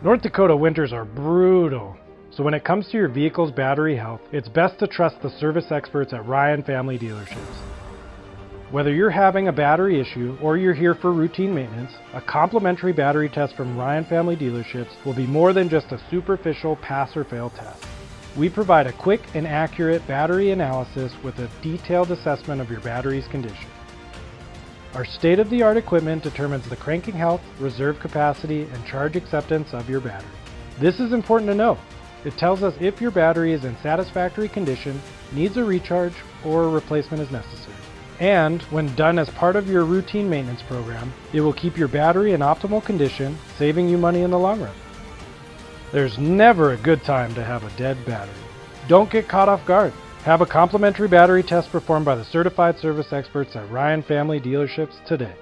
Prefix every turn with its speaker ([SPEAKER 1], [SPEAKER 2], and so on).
[SPEAKER 1] North Dakota winters are brutal, so when it comes to your vehicle's battery health, it's best to trust the service experts at Ryan Family Dealerships. Whether you're having a battery issue or you're here for routine maintenance, a complimentary battery test from Ryan Family Dealerships will be more than just a superficial pass or fail test. We provide a quick and accurate battery analysis with a detailed assessment of your battery's condition. Our state-of-the-art equipment determines the cranking health, reserve capacity, and charge acceptance of your battery. This is important to know. It tells us if your battery is in satisfactory condition, needs a recharge, or a replacement is necessary. And when done as part of your routine maintenance program, it will keep your battery in optimal condition, saving you money in the long run. There's never a good time to have a dead battery. Don't get caught off guard. Have a complimentary battery test performed by the certified service experts at Ryan Family Dealerships today.